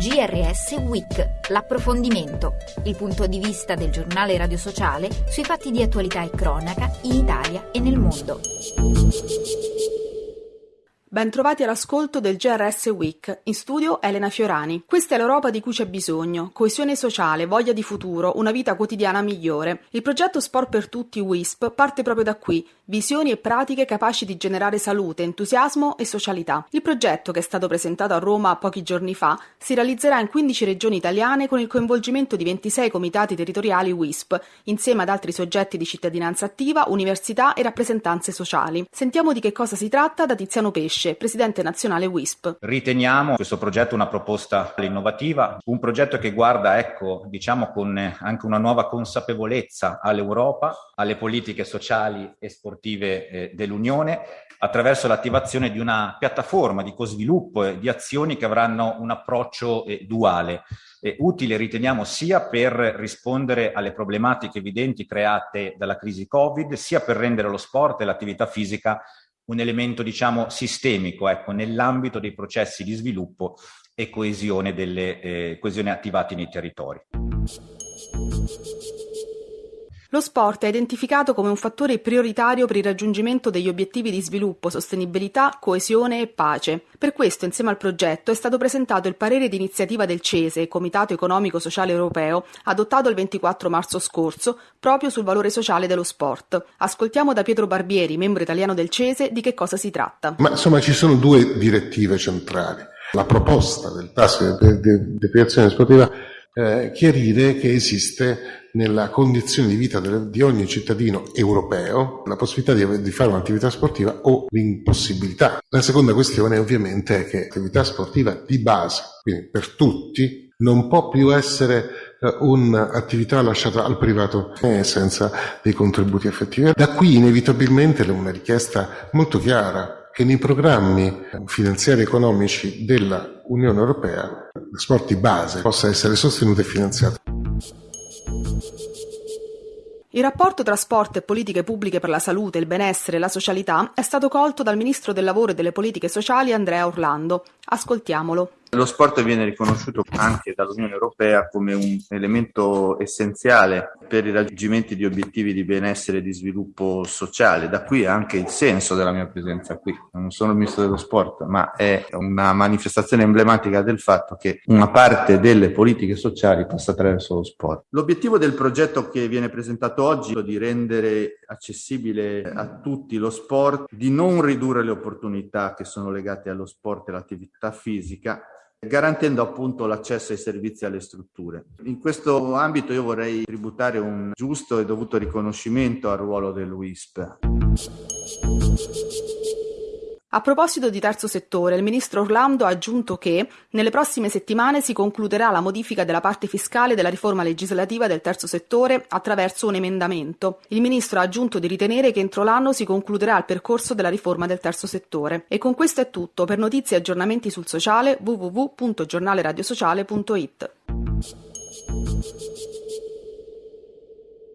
GRS Week, l'approfondimento, il punto di vista del giornale radio sociale sui fatti di attualità e cronaca in Italia e nel mondo. Bentrovati all'ascolto del GRS Week. In studio Elena Fiorani. Questa è l'Europa di cui c'è bisogno. Coesione sociale, voglia di futuro, una vita quotidiana migliore. Il progetto Sport per Tutti WISP parte proprio da qui. Visioni e pratiche capaci di generare salute, entusiasmo e socialità. Il progetto, che è stato presentato a Roma pochi giorni fa, si realizzerà in 15 regioni italiane con il coinvolgimento di 26 comitati territoriali WISP, insieme ad altri soggetti di cittadinanza attiva, università e rappresentanze sociali. Sentiamo di che cosa si tratta da Tiziano Pesce Pesce, presidente nazionale WISP. Riteniamo questo progetto una proposta innovativa, un progetto che guarda, ecco, diciamo con anche una nuova consapevolezza all'Europa, alle politiche sociali e sportive eh, dell'Unione, attraverso l'attivazione di una piattaforma di co-sviluppo e di azioni che avranno un approccio eh, duale. Eh, utile riteniamo sia per rispondere alle problematiche evidenti create dalla crisi Covid, sia per rendere lo sport e l'attività fisica un elemento diciamo sistemico ecco, nell'ambito dei processi di sviluppo e coesione, delle, eh, coesione attivati nei territori. Lo sport è identificato come un fattore prioritario per il raggiungimento degli obiettivi di sviluppo, sostenibilità, coesione e pace. Per questo, insieme al progetto, è stato presentato il parere di iniziativa del CESE, Comitato Economico Sociale Europeo, adottato il 24 marzo scorso, proprio sul valore sociale dello sport. Ascoltiamo da Pietro Barbieri, membro italiano del CESE, di che cosa si tratta. Ma insomma ci sono due direttive centrali. La proposta del tasso di deprivazione sportiva eh, chiarire che esiste nella condizione di vita di ogni cittadino europeo la possibilità di, fare un'attività sportiva o l'impossibilità. La seconda questione ovviamente è che l'attività sportiva di base, quindi per tutti, non può più essere eh, un'attività lasciata al privato eh, senza dei contributi effettivi. Da qui inevitabilmente una richiesta molto chiara che nei programmi finanziari economici dell'Unione Europea lo sport di base possa essere sostenuto e finanziato. Il rapporto tra sport e politiche pubbliche per la salute, il benessere e la socialità è stato colto dal ministro del lavoro e delle politiche sociali Andrea Orlando. Ascoltiamolo. Lo sport viene riconosciuto anche dall'Unione Europea come un elemento essenziale per i raggiungimenti di obiettivi di benessere e di sviluppo sociale. Da qui anche il senso della mia presenza qui. Non sono il ministro dello sport, ma è una manifestazione emblematica del fatto che una parte delle politiche sociali passa attraverso lo sport. L'obiettivo del progetto che viene presentato oggi è di rendere accessibile a tutti lo sport, di non ridurre le opportunità che sono legate allo sport e all'attività fisica, garantendo appunto l'accesso ai servizi e alle strutture. In questo ambito io vorrei tributare un giusto e dovuto riconoscimento al ruolo del WISP. A proposito di terzo settore, il ministro Orlando ha aggiunto che nelle prossime settimane si concluderà la modifica della parte fiscale della riforma legislativa del terzo settore attraverso un emendamento. Il ministro ha aggiunto di ritenere che entro l'anno si concluderà il percorso della riforma del terzo settore. E con questo è tutto. Per notizie e aggiornamenti sul sociale www.giornaleradiosociale.it.